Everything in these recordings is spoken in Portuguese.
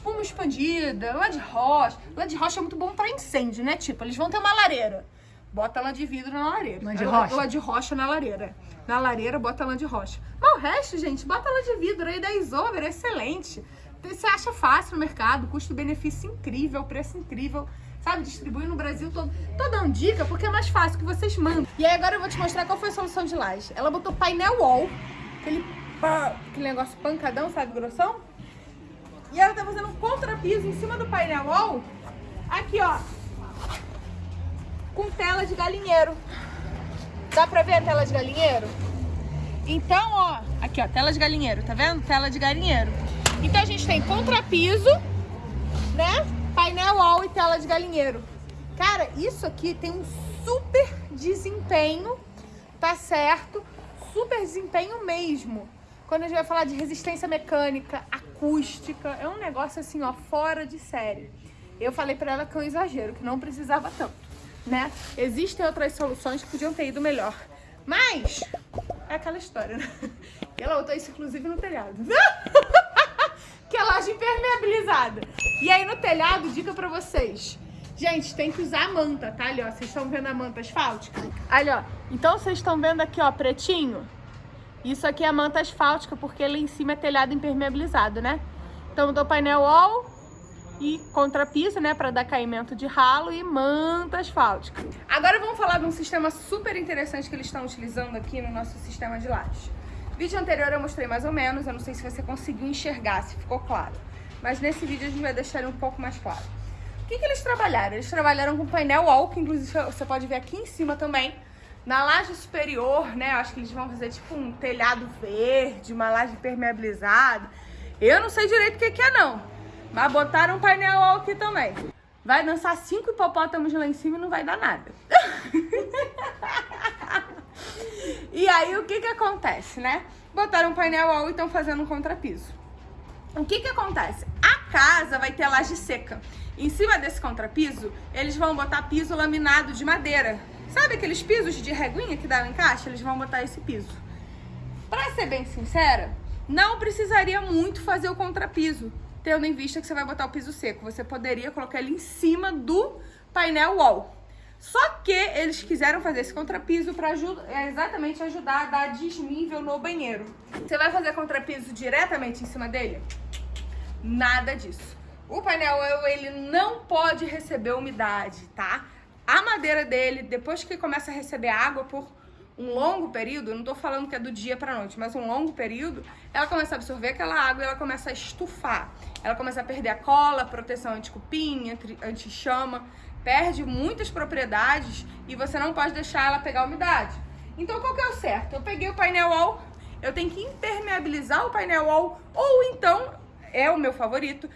espuma expandida, lã de rocha. Lã de rocha é muito bom pra incêndio, né? Tipo, eles vão ter uma lareira. Bota lã de vidro na lareira. Lã de rocha? Lã de rocha na lareira. Na lareira, bota lã de rocha. Mas o resto, gente, bota lã de vidro aí da Isover, é excelente. Você acha fácil no mercado, custo-benefício incrível, preço incrível sabe? Distribuir no Brasil todo. Tô dando dica porque é mais fácil que vocês mandam. E aí agora eu vou te mostrar qual foi a solução de laje. Ela botou painel wall, aquele, aquele negócio pancadão, sabe, grossão? E ela tá fazendo contrapiso em cima do painel wall, aqui ó, com tela de galinheiro. Dá pra ver a tela de galinheiro? Então, ó, aqui ó, tela de galinheiro, tá vendo? Tela de galinheiro. Então a gente tem contrapiso, né? painel wall e tela de galinheiro. Cara, isso aqui tem um super desempenho, tá certo? Super desempenho mesmo. Quando a gente vai falar de resistência mecânica, acústica, é um negócio assim, ó, fora de série. Eu falei pra ela que é um exagero, que não precisava tanto, né? Existem outras soluções que podiam ter ido melhor. Mas, é aquela história, né? Ela botou isso, inclusive, no telhado. que é laje impermeabilizada. E aí no telhado, dica pra vocês. Gente, tem que usar a manta, tá? Ali, ó, vocês estão vendo a manta asfáltica? Ali, ó. Então vocês estão vendo aqui, ó, pretinho? Isso aqui é manta asfáltica, porque lá em cima é telhado impermeabilizado, né? Então do painel wall e contrapiso, né, para dar caimento de ralo e manta asfáltica. Agora vamos falar de um sistema super interessante que eles estão utilizando aqui no nosso sistema de lajes. Vídeo anterior eu mostrei mais ou menos, eu não sei se você conseguiu enxergar, se ficou claro. Mas nesse vídeo a gente vai deixar ele um pouco mais claro. O que, que eles trabalharam? Eles trabalharam com painel wall, que inclusive você pode ver aqui em cima também. Na laje superior, né, acho que eles vão fazer tipo um telhado verde, uma laje impermeabilizada. Eu não sei direito o que, que é não, mas botaram um painel aqui também. Vai dançar cinco hipopótamos lá em cima e não vai dar nada. E aí, o que que acontece, né? Botaram um painel wall e estão fazendo um contrapiso. O que que acontece? A casa vai ter laje seca. Em cima desse contrapiso, eles vão botar piso laminado de madeira. Sabe aqueles pisos de reguinha que dá em caixa? Eles vão botar esse piso. Pra ser bem sincera, não precisaria muito fazer o contrapiso, tendo em vista que você vai botar o piso seco. Você poderia colocar ele em cima do painel wall. Só que eles quiseram fazer esse contrapiso para é, exatamente ajudar a dar desnível no banheiro. Você vai fazer contrapiso diretamente em cima dele? Nada disso. O painel ele não pode receber umidade, tá? A madeira dele, depois que começa a receber água por um longo período, não tô falando que é do dia pra noite, mas um longo período, ela começa a absorver aquela água e ela começa a estufar. Ela começa a perder a cola, proteção anti-cupim, anti-chama perde muitas propriedades e você não pode deixar ela pegar umidade. Então qual que é o certo? Eu peguei o painel wall, eu tenho que impermeabilizar o painel wall ou então, é o meu favorito,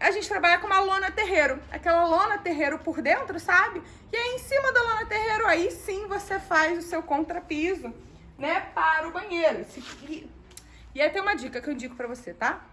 a gente trabalha com uma lona terreiro, aquela lona terreiro por dentro, sabe? E aí em cima da lona terreiro, aí sim você faz o seu contrapiso, né, para o banheiro. E, aí tem uma dica que eu indico pra você, tá?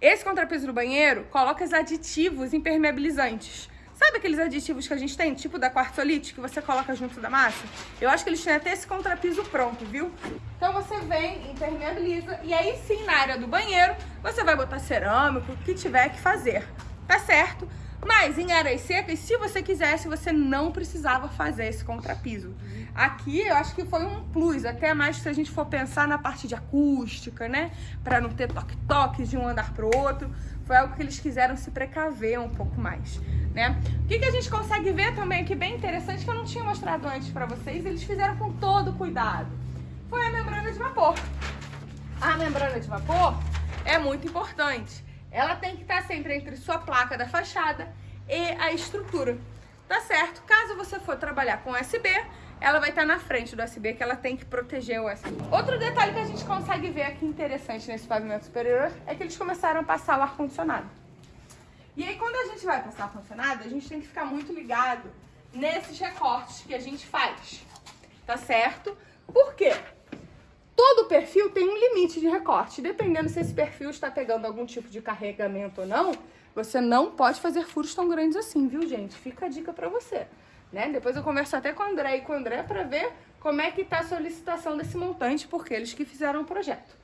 Esse contrapiso no banheiro, coloca os aditivos impermeabilizantes. Sabe aqueles aditivos que a gente tem, tipo da quartzolite, que você coloca junto da massa? Eu acho que eles têm até esse contrapiso pronto, viu? Então você vem, impermeabiliza, e aí sim, na área do banheiro, você vai botar cerâmico, o que tiver que fazer, tá certo? Mas em áreas secas, se você quisesse, você não precisava fazer esse contrapiso. Aqui eu acho que foi um plus, até mais se a gente for pensar na parte de acústica, né? Pra não ter toque-toque de um andar pro outro. Foi algo que eles quiseram se precaver um pouco mais né? O que, que a gente consegue ver também aqui bem interessante, que eu não tinha mostrado antes pra vocês, eles fizeram com todo cuidado, foi a membrana de vapor. A membrana de vapor é muito importante. Ela tem que estar sempre entre sua placa da fachada e a estrutura, tá certo? Caso você for trabalhar com USB, ela vai estar na frente do USB, que ela tem que proteger o USB. Outro detalhe que a gente consegue ver aqui interessante nesse pavimento superior é que eles começaram a passar o ar-condicionado. E aí, quando a gente vai passar funcionado, a gente tem que ficar muito ligado nesses recortes que a gente faz, tá certo? Por quê? Todo perfil tem um limite de recorte. Dependendo se esse perfil está pegando algum tipo de carregamento ou não, você não pode fazer furos tão grandes assim, viu, gente? Fica a dica pra você. Né? Depois eu converso até com o André e com o André para ver como é que tá a solicitação desse montante, porque eles que fizeram o projeto,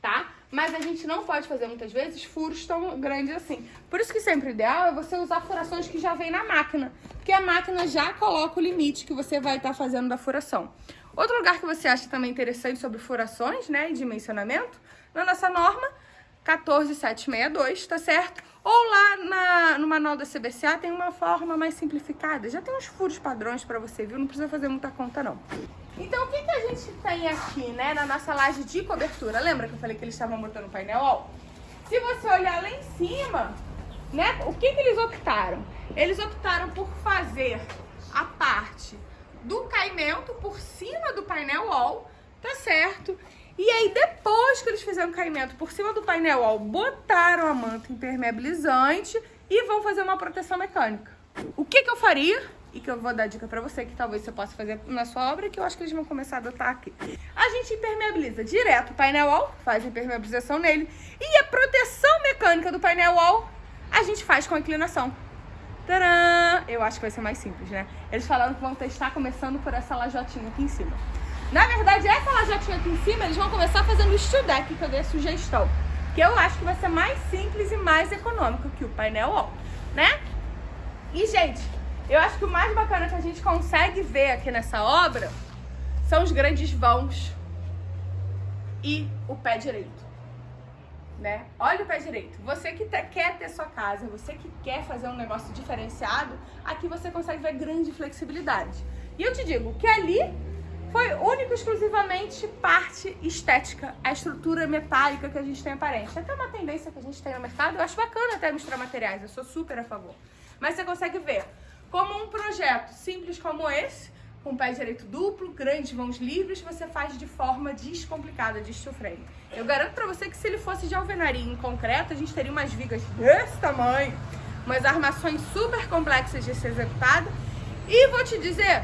tá? mas a gente não pode fazer muitas vezes furos tão grandes assim. Por isso que sempre o ideal é você usar furações que já vem na máquina, porque a máquina já coloca o limite que você vai estar tá fazendo da furação. Outro lugar que você acha também interessante sobre furações, né, e dimensionamento, na nossa norma 14762, tá certo? Ou lá na, no manual da CBCA tem uma forma mais simplificada. Já tem uns furos padrões para você, viu? Não precisa fazer muita conta, não. Então, o que, que a gente tem aqui, né, na nossa laje de cobertura? Lembra que eu falei que eles estavam botando painel? Ó, se você olhar lá em cima, né, o que, que eles optaram? Eles optaram por fazer a parte do caimento por cima do painel wall, tá certo? E aí, depois que eles fizeram o caimento por cima do painel wall, botaram a manta impermeabilizante e vão fazer uma proteção mecânica. O que, que eu faria? E que eu vou dar dica pra você, que talvez você possa fazer na sua obra, que eu acho que eles vão começar a adotar aqui. A gente impermeabiliza direto o painel wall, faz a impermeabilização nele, e a proteção mecânica do painel wall a gente faz com a inclinação. Tcharam! Eu acho que vai ser mais simples, né? Eles falaram que vão testar começando por essa lajotinha aqui em cima. Na verdade, essa lajotinha aqui em cima, eles vão começar fazendo o steel deck, que eu dei a sugestão. Que eu acho que vai ser mais simples e mais econômico que o painel wall, né? E, gente, eu acho que o mais bacana que a gente consegue ver aqui nessa obra são os grandes vãos e o pé direito. Né? Olha o pé direito. Você que quer ter sua casa, você que quer fazer um negócio diferenciado, aqui você consegue ver grande flexibilidade. E eu te digo que ali foi único exclusivamente parte estética, a estrutura metálica que a gente tem aparente. Até uma tendência que a gente tem no mercado, eu acho bacana até misturar materiais, eu sou super a favor. Mas você consegue ver como um projeto simples como esse, com pé direito duplo, grandes mãos livres, você faz de forma descomplicada de steel frame. Eu garanto pra você que se ele fosse de alvenaria em concreto, a gente teria umas vigas desse tamanho, umas armações super complexas de ser executada. E vou te dizer,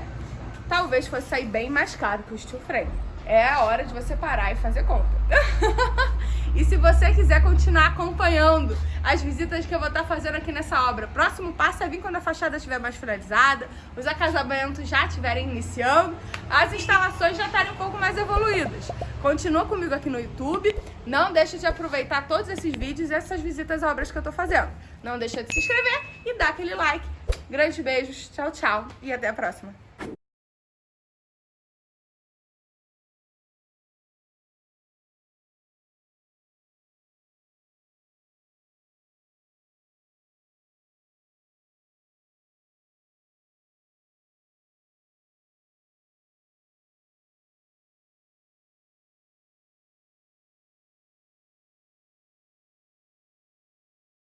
talvez fosse sair bem mais caro que o steel frame. É a hora de você parar e fazer conta. e se você quiser continuar acompanhando as visitas que eu vou estar fazendo aqui nessa obra, próximo passo é vir quando a fachada estiver mais finalizada, os acabamentos já estiverem iniciando, as instalações já estarem um pouco mais evoluídas. Continua comigo aqui no YouTube, não deixa de aproveitar todos esses vídeos e essas visitas a obras que eu estou fazendo. Não deixa de se inscrever e dar aquele like. Grandes beijos, tchau, tchau e até a próxima.